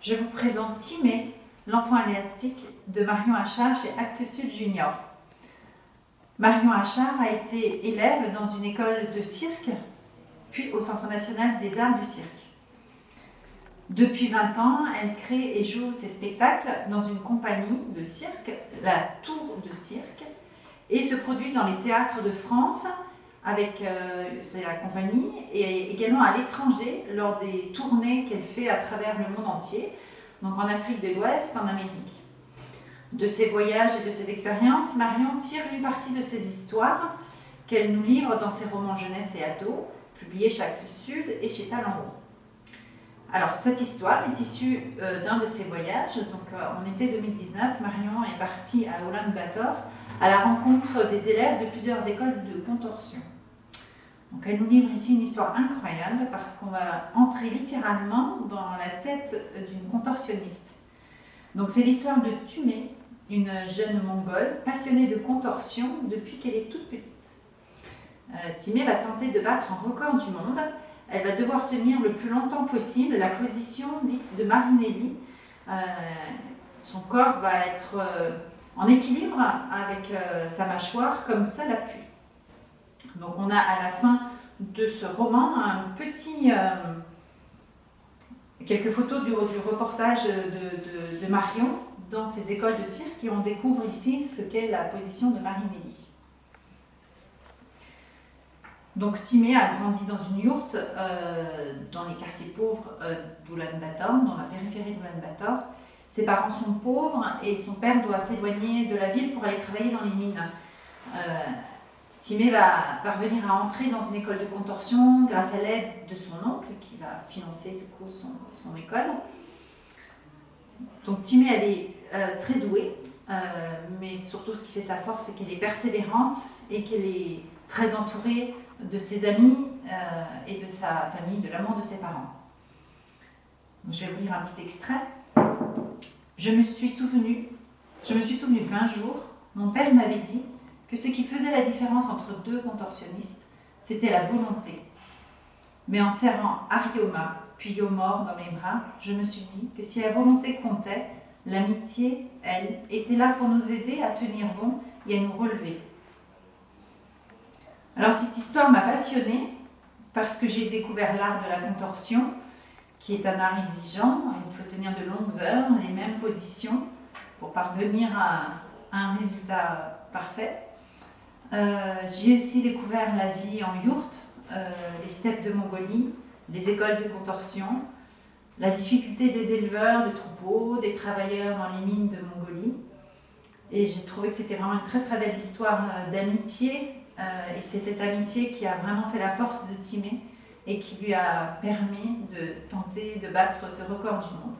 Je vous présente Timé, l'enfant élastique de Marion Achard chez Actes Sud Junior. Marion Achard a été élève dans une école de cirque, puis au Centre national des arts du cirque. Depuis 20 ans, elle crée et joue ses spectacles dans une compagnie de cirque, la Tour de Cirque, et se produit dans les théâtres de France avec euh, sa compagnie et également à l'étranger lors des tournées qu'elle fait à travers le monde entier, donc en Afrique de l'Ouest, en Amérique. De ses voyages et de ses expériences, Marion tire une partie de ses histoires qu'elle nous livre dans ses romans jeunesse et ado, publiés chez Actes Sud et chez Talent Alors cette histoire est issue euh, d'un de ses voyages. Donc euh, en été 2019, Marion est partie à Ulaanbaatar à la rencontre des élèves de plusieurs écoles de contorsion. Donc elle nous livre ici une histoire incroyable parce qu'on va entrer littéralement dans la tête d'une contorsionniste. Donc c'est l'histoire de Tumé, une jeune mongole passionnée de contorsion depuis qu'elle est toute petite. Euh, Timé va tenter de battre un record du monde. Elle va devoir tenir le plus longtemps possible la position dite de Marinelli. Euh, son corps va être euh, en équilibre avec euh, sa mâchoire comme seul appui. Donc on a à la fin de ce roman euh, quelques photos du, reportage de, Marion dans ses écoles de cirque et on découvre ici ce qu'est la position de Marinelli. Donc Timé a grandi dans une yourte euh, dans les quartiers pauvres euh, d'Oulan-Bator, dans la périphérie d'Oulan-Bator. Ses parents sont pauvres et son père doit s'éloigner de la ville pour aller travailler dans les mines. Timé va parvenir à entrer dans une école de contorsion grâce à l'aide de son oncle qui va financer du coup son, école. Donc Timé, elle est euh, très douée, euh, mais surtout ce qui fait sa force, c'est qu'elle est persévérante et qu'elle est très entourée de ses amis et de sa famille, de l'amour de ses parents. je vais vous lire un petit extrait. Je me suis souvenu, je me suis souvenu qu'un jour, mon père m'avait dit que ce qui faisait la différence entre deux contorsionnistes, c'était la volonté. Mais en serrant Arioma, puis Yomor dans mes bras, je me suis dit que si la volonté comptait, l'amitié, elle, était là pour nous aider à tenir bon et à nous relever. Alors cette histoire m'a passionnée parce que j'ai découvert l'art de la contorsion, qui est un art exigeant. Il faut tenir de longues heures, les mêmes positions, pour parvenir à un résultat parfait. Euh, j'ai aussi découvert la vie en yourte, euh, les steppes de Mongolie, les écoles de contorsion, la difficulté des éleveurs de troupeaux, des travailleurs dans les mines de Mongolie. Et j'ai trouvé que c'était vraiment une très très belle histoire euh, d'amitié. et c'est cette amitié qui a vraiment fait la force de Timé et qui lui a permis de tenter de battre ce record du monde.